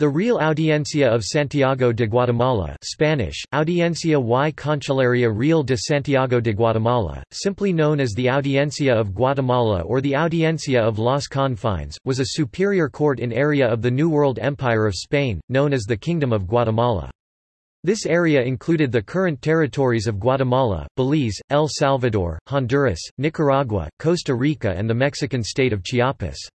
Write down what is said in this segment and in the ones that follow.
The Real Audiencia of Santiago de Guatemala Spanish, Audiencia y Cancillería Real de Santiago de Guatemala, simply known as the Audiencia of Guatemala or the Audiencia of Los Confines, was a superior court in area of the New World Empire of Spain, known as the Kingdom of Guatemala. This area included the current territories of Guatemala, Belize, El Salvador, Honduras, Nicaragua, Costa Rica and the Mexican state of Chiapas.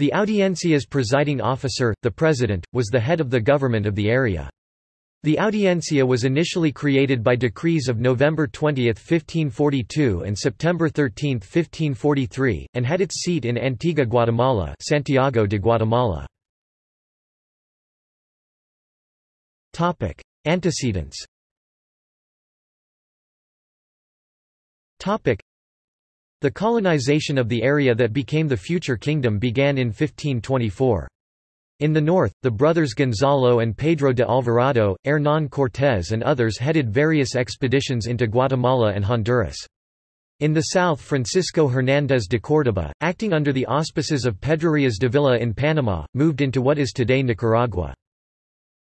The Audiencia's presiding officer, the president, was the head of the government of the area. The Audiencia was initially created by decrees of November 20, 1542 and September 13, 1543, and had its seat in Antigua Guatemala Santiago de Guatemala. Antecedents the colonization of the area that became the future kingdom began in 1524. In the north, the brothers Gonzalo and Pedro de Alvarado, Hernán Cortés and others headed various expeditions into Guatemala and Honduras. In the south Francisco Hernández de Córdoba, acting under the auspices of Pedro de Villa in Panama, moved into what is today Nicaragua.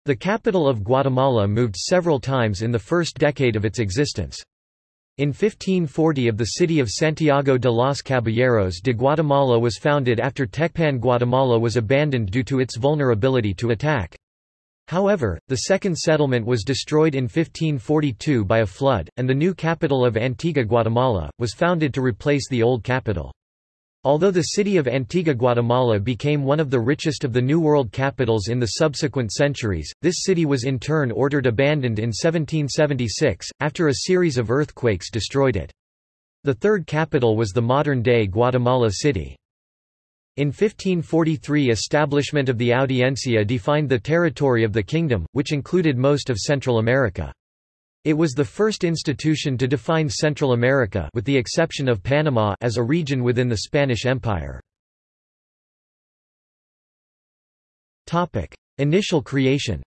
The capital of Guatemala moved several times in the first decade of its existence. In 1540 of the city of Santiago de los Caballeros de Guatemala was founded after Tecpan Guatemala was abandoned due to its vulnerability to attack. However, the second settlement was destroyed in 1542 by a flood, and the new capital of Antigua Guatemala, was founded to replace the old capital. Although the city of Antigua Guatemala became one of the richest of the New World capitals in the subsequent centuries, this city was in turn ordered abandoned in 1776, after a series of earthquakes destroyed it. The third capital was the modern-day Guatemala City. In 1543 establishment of the Audiencia defined the territory of the kingdom, which included most of Central America. It was the first institution to define Central America with the exception of Panama as a region within the Spanish Empire. Initial creation.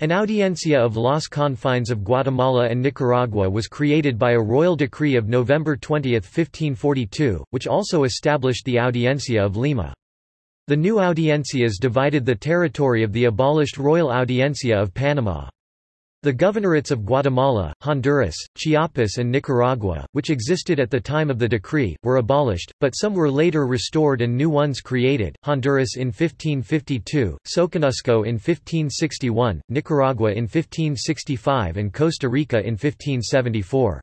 An audiencia of Los Confines of Guatemala and Nicaragua was created by a royal decree of November 20, 1542, which also established the Audiencia of Lima. The new audiencias divided the territory of the abolished Royal Audiencia of Panama. The governorates of Guatemala, Honduras, Chiapas and Nicaragua, which existed at the time of the decree, were abolished, but some were later restored and new ones created, Honduras in 1552, Soconusco in 1561, Nicaragua in 1565 and Costa Rica in 1574.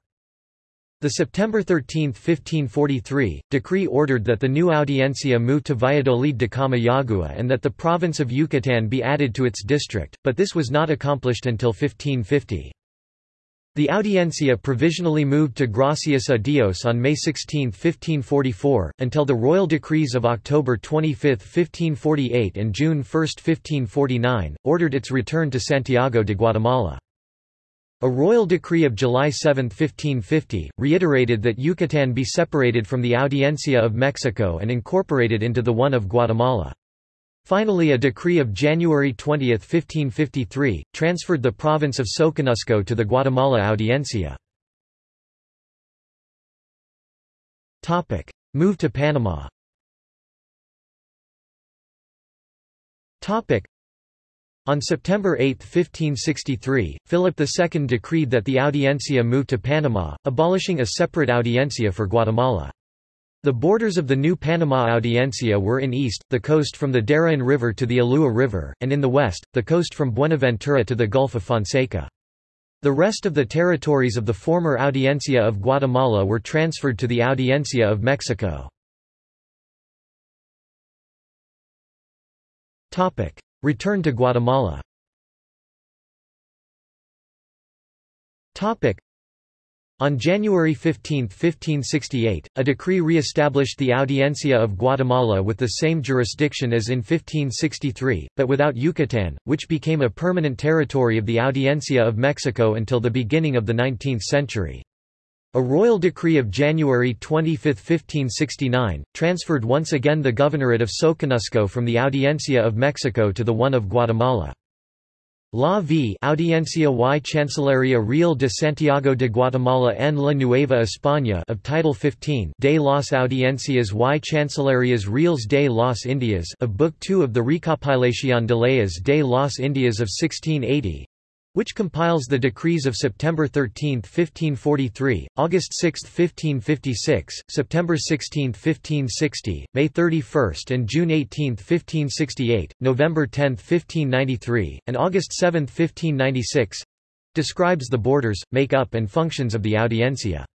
The September 13, 1543, decree ordered that the new audiencia move to Valladolid de Comayagua and that the province of Yucatán be added to its district, but this was not accomplished until 1550. The audiencia provisionally moved to Gracias a Dios on May 16, 1544, until the royal decrees of October 25, 1548 and June 1, 1549, ordered its return to Santiago de Guatemala. A royal decree of July 7, 1550, reiterated that Yucatán be separated from the Audiencia of Mexico and incorporated into the one of Guatemala. Finally a decree of January 20, 1553, transferred the province of Soconusco to the Guatemala Audiencia. Move to Panama on September 8, 1563, Philip II decreed that the Audiencia move to Panama, abolishing a separate Audiencia for Guatemala. The borders of the new Panama Audiencia were in east, the coast from the Darien River to the Ulúa River, and in the west, the coast from Buenaventura to the Gulf of Fonseca. The rest of the territories of the former Audiencia of Guatemala were transferred to the Audiencia of Mexico. Return to Guatemala on January 15, 1568, a decree re-established the Audiencia of Guatemala with the same jurisdiction as in 1563, but without Yucatán, which became a permanent territory of the Audiencia of Mexico until the beginning of the 19th century. A royal decree of January 25, 1569, transferred once again the governorate of Soconusco from the Audiencia of Mexico to the one of Guatemala. La V Audiencia y Chancillería Real de Santiago de Guatemala en la Nueva España of Title 15 de las Audiencias y Chancillerías Reales de las Indias of Book 2 of the Recopilación de leyes de las Indias of 1680 which compiles the decrees of September 13, 1543, August 6, 1556, September 16, 1560, May 31 and June 18, 1568, November 10, 1593, and August 7, 1596 describes the borders, make-up and functions of the Audiencia.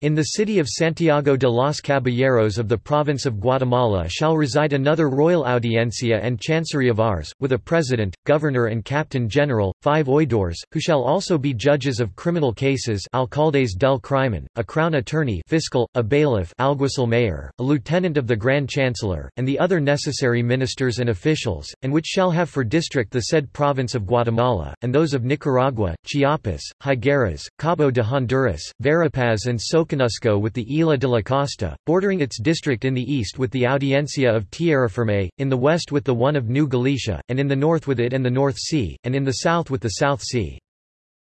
In the city of Santiago de los Caballeros of the province of Guatemala shall reside another royal audiencia and chancery of ours, with a president, governor and captain general, five oidores, who shall also be judges of criminal cases alcaldes del crimen, a crown attorney fiscal, a bailiff alguacil mayor, a lieutenant of the grand chancellor, and the other necessary ministers and officials, and which shall have for district the said province of Guatemala, and those of Nicaragua, Chiapas, Higueras, Cabo de Honduras, Verapaz and Soca With the Isla de la Costa, bordering its district in the east with the Audiencia of Tierrafirme, in the west with the one of New Galicia, and in the north with it and the North Sea, and in the south with the South Sea.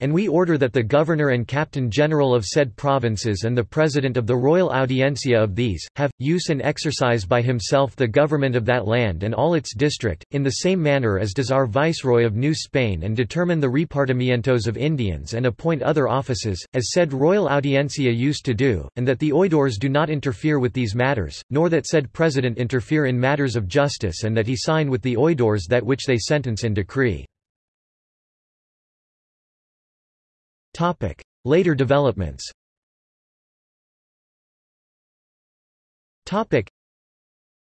And we order that the Governor and Captain General of said provinces and the President of the Royal Audiencia of these, have, use and exercise by himself the government of that land and all its district, in the same manner as does our Viceroy of New Spain and determine the repartimientos of Indians and appoint other offices, as said Royal Audiencia used to do, and that the oidores do not interfere with these matters, nor that said President interfere in matters of justice and that he sign with the oidores that which they sentence and decree. Topic. Later developments Topic.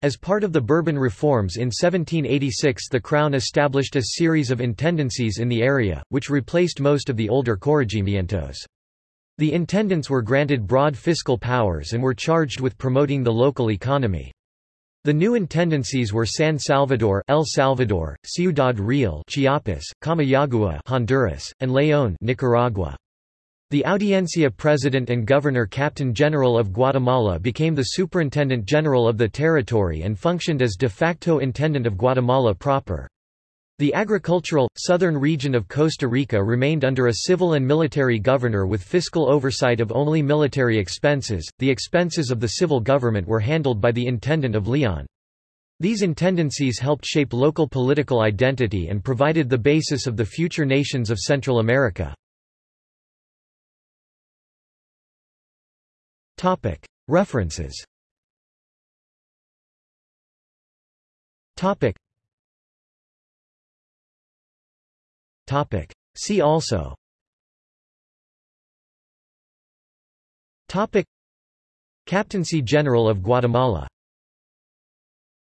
As part of the Bourbon reforms in 1786 the Crown established a series of intendancies in the area, which replaced most of the older corregimientos. The intendants were granted broad fiscal powers and were charged with promoting the local economy. The new intendancies were San Salvador, El Salvador, Ciudad Real, Chiapas, Comayagua, Honduras, and León, Nicaragua. The Audiencia President and Governor Captain General of Guatemala became the Superintendent General of the territory and functioned as de facto Intendant of Guatemala proper. The agricultural, southern region of Costa Rica remained under a civil and military governor with fiscal oversight of only military expenses, the expenses of the civil government were handled by the Intendant of Leon. These intendancies helped shape local political identity and provided the basis of the future nations of Central America. References See also. Captaincy General of Guatemala